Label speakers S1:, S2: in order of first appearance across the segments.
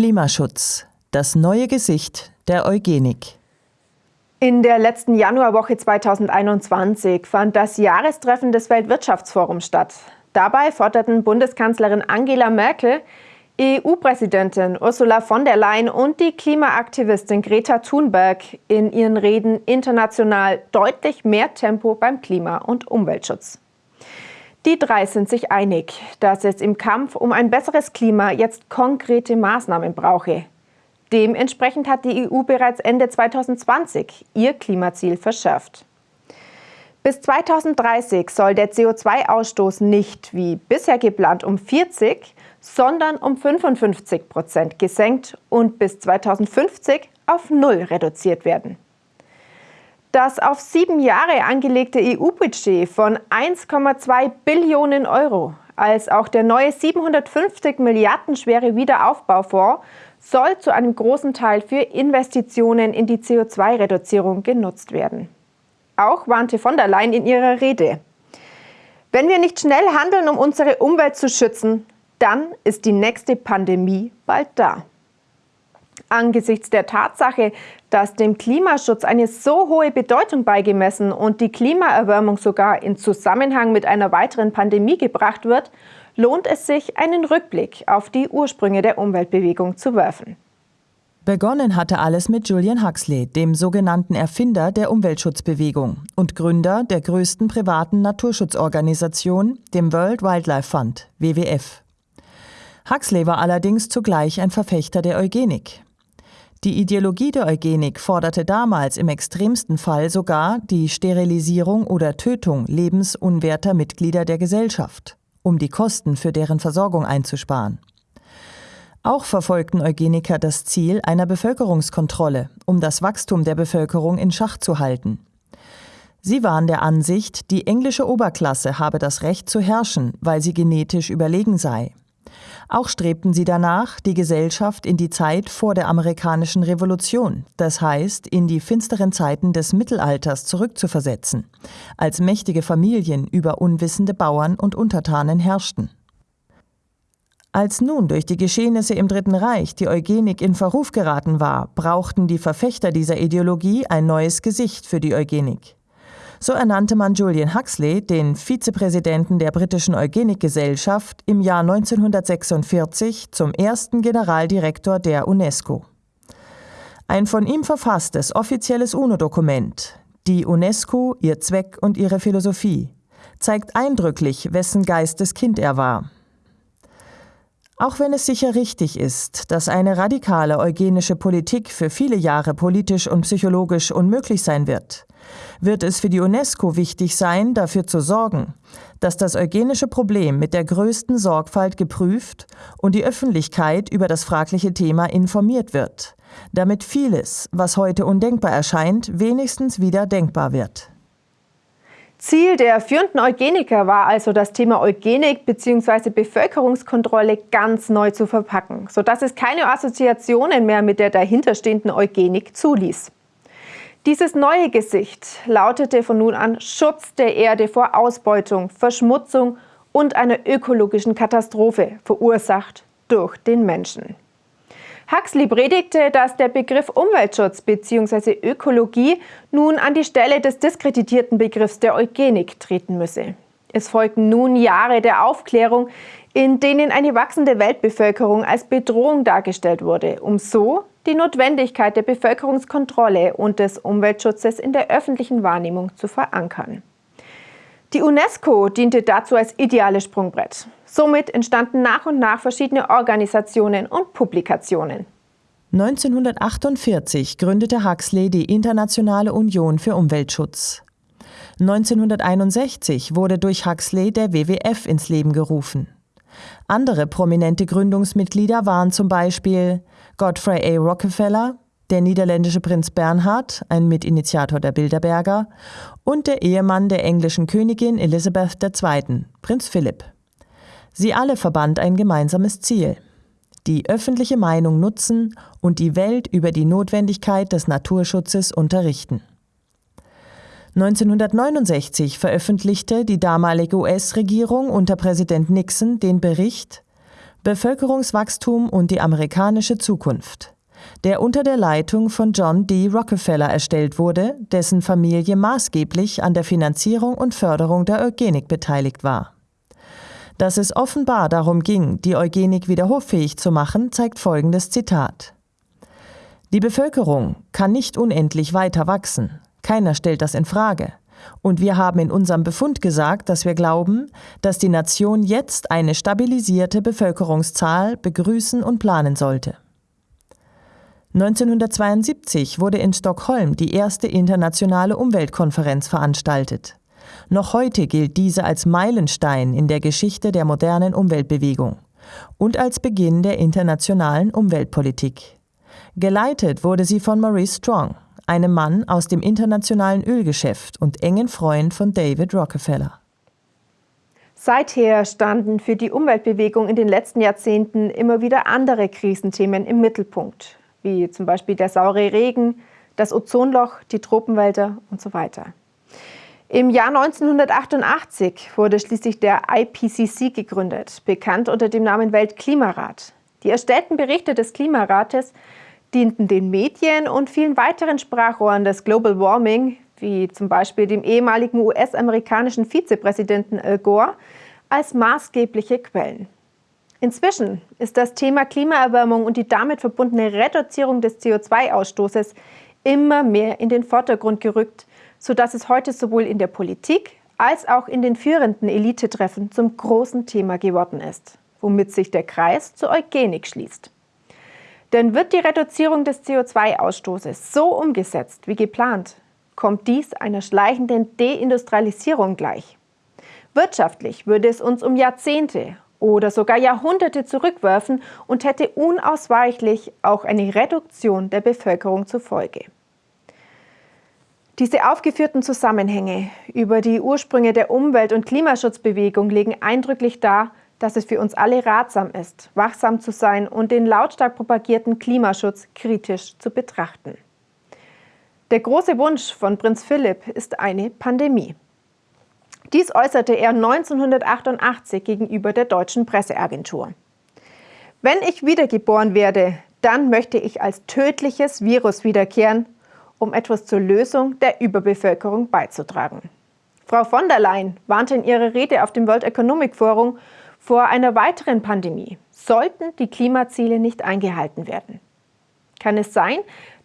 S1: Klimaschutz. Das neue Gesicht der Eugenik.
S2: In der letzten Januarwoche 2021 fand das Jahrestreffen des Weltwirtschaftsforums statt. Dabei forderten Bundeskanzlerin Angela Merkel, EU-Präsidentin Ursula von der Leyen und die Klimaaktivistin Greta Thunberg in ihren Reden international deutlich mehr Tempo beim Klima- und Umweltschutz. Die drei sind sich einig, dass es im Kampf um ein besseres Klima jetzt konkrete Maßnahmen brauche. Dementsprechend hat die EU bereits Ende 2020 ihr Klimaziel verschärft. Bis 2030 soll der CO2-Ausstoß nicht wie bisher geplant um 40, sondern um 55 Prozent gesenkt und bis 2050 auf Null reduziert werden. Das auf sieben Jahre angelegte EU-Budget von 1,2 Billionen Euro als auch der neue 750 Milliarden schwere Wiederaufbaufonds soll zu einem großen Teil für Investitionen in die CO2-Reduzierung genutzt werden. Auch warnte von der Leyen in ihrer Rede. Wenn wir nicht schnell handeln, um unsere Umwelt zu schützen, dann ist die nächste Pandemie bald da. Angesichts der Tatsache, dass dem Klimaschutz eine so hohe Bedeutung beigemessen und die Klimaerwärmung sogar in Zusammenhang mit einer weiteren Pandemie gebracht wird, lohnt es sich, einen Rückblick auf die Ursprünge der Umweltbewegung zu werfen.
S1: Begonnen hatte alles mit Julian Huxley, dem sogenannten Erfinder der Umweltschutzbewegung und Gründer der größten privaten Naturschutzorganisation, dem World Wildlife Fund, WWF. Huxley war allerdings zugleich ein Verfechter der Eugenik. Die Ideologie der Eugenik forderte damals im extremsten Fall sogar die Sterilisierung oder Tötung lebensunwerter Mitglieder der Gesellschaft um die Kosten für deren Versorgung einzusparen. Auch verfolgten Eugeniker das Ziel einer Bevölkerungskontrolle, um das Wachstum der Bevölkerung in Schach zu halten. Sie waren der Ansicht, die englische Oberklasse habe das Recht zu herrschen, weil sie genetisch überlegen sei. Auch strebten sie danach, die Gesellschaft in die Zeit vor der amerikanischen Revolution, das heißt in die finsteren Zeiten des Mittelalters zurückzuversetzen, als mächtige Familien über unwissende Bauern und Untertanen herrschten. Als nun durch die Geschehnisse im Dritten Reich die Eugenik in Verruf geraten war, brauchten die Verfechter dieser Ideologie ein neues Gesicht für die Eugenik. So ernannte man Julian Huxley, den Vizepräsidenten der britischen Eugenikgesellschaft, im Jahr 1946 zum ersten Generaldirektor der UNESCO. Ein von ihm verfasstes offizielles UNO-Dokument, die UNESCO, ihr Zweck und ihre Philosophie, zeigt eindrücklich, wessen Geistes Kind er war. Auch wenn es sicher richtig ist, dass eine radikale eugenische Politik für viele Jahre politisch und psychologisch unmöglich sein wird, wird es für die UNESCO wichtig sein, dafür zu sorgen, dass das eugenische Problem mit der größten Sorgfalt geprüft und die Öffentlichkeit über das fragliche Thema informiert wird, damit vieles, was heute undenkbar erscheint, wenigstens wieder denkbar wird.
S2: Ziel der führenden Eugeniker war also, das Thema Eugenik bzw. Bevölkerungskontrolle ganz neu zu verpacken, sodass es keine Assoziationen mehr mit der dahinterstehenden Eugenik zuließ. Dieses neue Gesicht lautete von nun an Schutz der Erde vor Ausbeutung, Verschmutzung und einer ökologischen Katastrophe, verursacht durch den Menschen. Huxley predigte, dass der Begriff Umweltschutz bzw. Ökologie nun an die Stelle des diskreditierten Begriffs der Eugenik treten müsse. Es folgten nun Jahre der Aufklärung, in denen eine wachsende Weltbevölkerung als Bedrohung dargestellt wurde, um so die Notwendigkeit der Bevölkerungskontrolle und des Umweltschutzes in der öffentlichen Wahrnehmung zu verankern. Die UNESCO diente dazu als ideales Sprungbrett. Somit entstanden nach und nach verschiedene Organisationen und Publikationen.
S1: 1948 gründete Huxley die Internationale Union für Umweltschutz. 1961 wurde durch Huxley der WWF ins Leben gerufen. Andere prominente Gründungsmitglieder waren zum Beispiel Godfrey A. Rockefeller, der niederländische Prinz Bernhard, ein Mitinitiator der Bilderberger, und der Ehemann der englischen Königin Elizabeth II., Prinz Philipp. Sie alle verband ein gemeinsames Ziel. Die öffentliche Meinung nutzen und die Welt über die Notwendigkeit des Naturschutzes unterrichten. 1969 veröffentlichte die damalige US-Regierung unter Präsident Nixon den Bericht Bevölkerungswachstum und die amerikanische Zukunft, der unter der Leitung von John D. Rockefeller erstellt wurde, dessen Familie maßgeblich an der Finanzierung und Förderung der Eugenik beteiligt war. Dass es offenbar darum ging, die Eugenik wieder hoffähig zu machen, zeigt folgendes Zitat. Die Bevölkerung kann nicht unendlich weiter wachsen. Keiner stellt das in Frage. Und wir haben in unserem Befund gesagt, dass wir glauben, dass die Nation jetzt eine stabilisierte Bevölkerungszahl begrüßen und planen sollte. 1972 wurde in Stockholm die erste internationale Umweltkonferenz veranstaltet. Noch heute gilt diese als Meilenstein in der Geschichte der modernen Umweltbewegung und als Beginn der internationalen Umweltpolitik. Geleitet wurde sie von Maurice Strong, einem Mann aus dem internationalen Ölgeschäft und engen Freund von David Rockefeller.
S2: Seither standen für die Umweltbewegung in den letzten Jahrzehnten immer wieder andere Krisenthemen im Mittelpunkt, wie zum Beispiel der saure Regen, das Ozonloch, die Tropenwälder und so weiter. Im Jahr 1988 wurde schließlich der IPCC gegründet, bekannt unter dem Namen Weltklimarat. Die erstellten Berichte des Klimarates dienten den Medien und vielen weiteren Sprachrohren des Global Warming, wie zum Beispiel dem ehemaligen US-amerikanischen Vizepräsidenten Al Gore, als maßgebliche Quellen. Inzwischen ist das Thema Klimaerwärmung und die damit verbundene Reduzierung des CO2-Ausstoßes immer mehr in den Vordergrund gerückt, sodass es heute sowohl in der Politik als auch in den führenden Elitetreffen zum großen Thema geworden ist, womit sich der Kreis zur Eugenik schließt. Denn wird die Reduzierung des CO2-Ausstoßes so umgesetzt wie geplant, kommt dies einer schleichenden Deindustrialisierung gleich. Wirtschaftlich würde es uns um Jahrzehnte oder sogar Jahrhunderte zurückwerfen und hätte unausweichlich auch eine Reduktion der Bevölkerung zur Folge. Diese aufgeführten Zusammenhänge über die Ursprünge der Umwelt- und Klimaschutzbewegung legen eindrücklich dar, dass es für uns alle ratsam ist, wachsam zu sein und den lautstark propagierten Klimaschutz kritisch zu betrachten. Der große Wunsch von Prinz Philipp ist eine Pandemie. Dies äußerte er 1988 gegenüber der deutschen Presseagentur. Wenn ich wiedergeboren werde, dann möchte ich als tödliches Virus wiederkehren, um etwas zur Lösung der Überbevölkerung beizutragen. Frau von der Leyen warnte in ihrer Rede auf dem World Economic Forum vor einer weiteren Pandemie, sollten die Klimaziele nicht eingehalten werden. Kann es sein,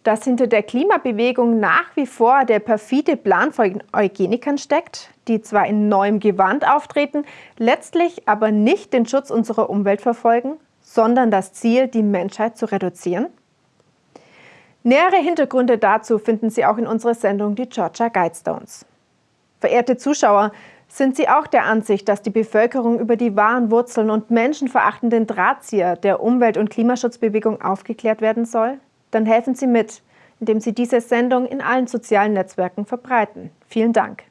S2: dass hinter der Klimabewegung nach wie vor der perfide Plan von Eugenikern steckt, die zwar in neuem Gewand auftreten, letztlich aber nicht den Schutz unserer Umwelt verfolgen, sondern das Ziel, die Menschheit zu reduzieren? Nähere Hintergründe dazu finden Sie auch in unserer Sendung Die Georgia Guidestones. Verehrte Zuschauer, sind Sie auch der Ansicht, dass die Bevölkerung über die wahren Wurzeln und menschenverachtenden Drahtzieher der Umwelt- und Klimaschutzbewegung aufgeklärt werden soll? Dann helfen Sie mit, indem Sie diese Sendung in allen sozialen Netzwerken verbreiten. Vielen Dank.